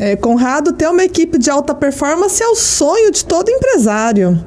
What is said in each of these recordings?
É, Conrado, ter uma equipe de alta performance é o sonho de todo empresário.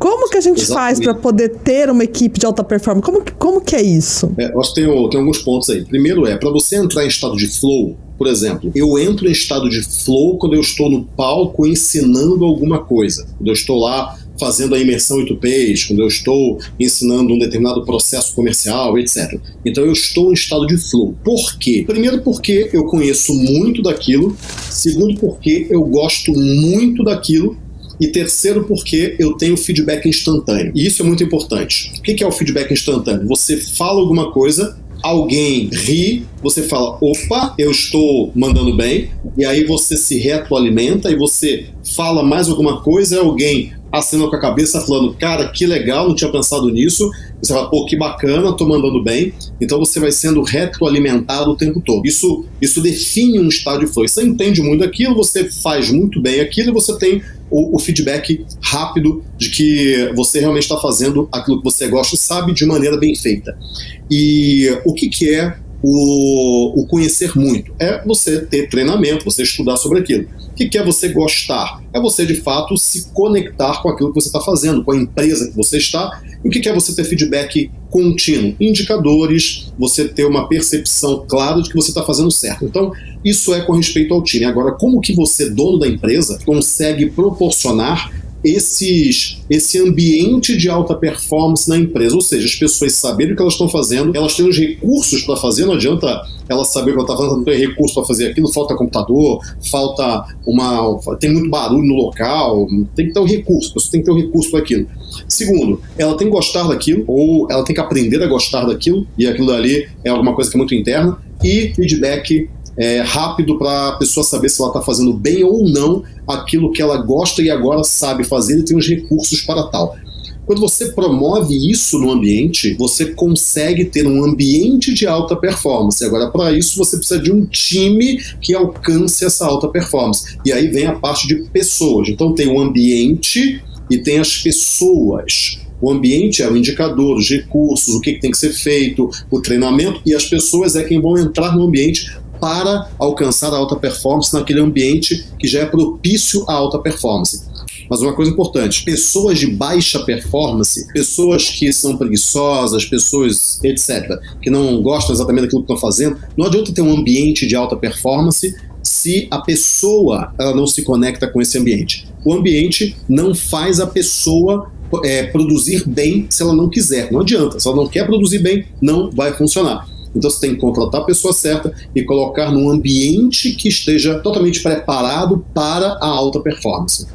Como que a gente Exatamente. faz para poder ter uma equipe de alta performance? Como, como que é isso? É, eu acho que tem, tem alguns pontos aí. Primeiro é, para você entrar em estado de flow, por exemplo, eu entro em estado de flow quando eu estou no palco ensinando alguma coisa. Quando eu estou lá fazendo a imersão em tupês, quando eu estou ensinando um determinado processo comercial, etc. Então eu estou em estado de flow. Por quê? Primeiro porque eu conheço muito daquilo, segundo porque eu gosto muito daquilo e terceiro, porque eu tenho feedback instantâneo. E isso é muito importante. O que é o feedback instantâneo? Você fala alguma coisa, alguém ri, você fala, opa, eu estou mandando bem, e aí você se retroalimenta e você fala mais alguma coisa, alguém acena com a cabeça falando, cara, que legal, não tinha pensado nisso. Você fala, pô, que bacana, tô mandando bem. Então você vai sendo retroalimentado o tempo todo. Isso, isso define um estado de flow. Você entende muito aquilo, você faz muito bem aquilo e você tem o, o feedback rápido de que você realmente está fazendo aquilo que você gosta sabe de maneira bem feita. E o que, que é o, o, conhecer muito. É você ter treinamento, você estudar sobre aquilo. O que é você gostar? É você, de fato, se conectar com aquilo que você está fazendo, com a empresa que você está. E o que é você ter feedback contínuo? Indicadores, você ter uma percepção clara de que você está fazendo certo. Então, isso é com respeito ao time. Agora, como que você, dono da empresa, consegue proporcionar esses, esse ambiente de alta performance na empresa. Ou seja, as pessoas saberem o que elas estão fazendo, elas têm os recursos para fazer, não adianta ela saber o que ela está fazendo, não tem recurso para fazer aquilo, falta computador, falta uma. tem muito barulho no local, tem que ter um recurso, você tem que ter um recurso para aquilo. Segundo, ela tem que gostar daquilo, ou ela tem que aprender a gostar daquilo, e aquilo ali é alguma coisa que é muito interna, e feedback é, rápido para a pessoa saber se ela está fazendo bem ou não aquilo que ela gosta e agora sabe fazer e tem os recursos para tal. Quando você promove isso no ambiente, você consegue ter um ambiente de alta performance. Agora, para isso, você precisa de um time que alcance essa alta performance. E aí vem a parte de pessoas. Então, tem o ambiente e tem as pessoas. O ambiente é o indicador, os recursos, o que, tem que ser feito, o treinamento, e as pessoas é quem vão entrar no ambiente para alcançar a alta performance naquele ambiente que já é propício à alta performance. Mas uma coisa importante: pessoas de baixa performance, pessoas que são preguiçosas, pessoas, etc., que não gostam exatamente daquilo que estão fazendo, não adianta ter um ambiente de alta performance se a pessoa ela não se conecta com esse ambiente. O ambiente não faz a pessoa é, produzir bem se ela não quiser. Não adianta. Se ela não quer produzir bem, não vai funcionar. Então você tem que contratar a pessoa certa e colocar num ambiente que esteja totalmente preparado para a alta performance.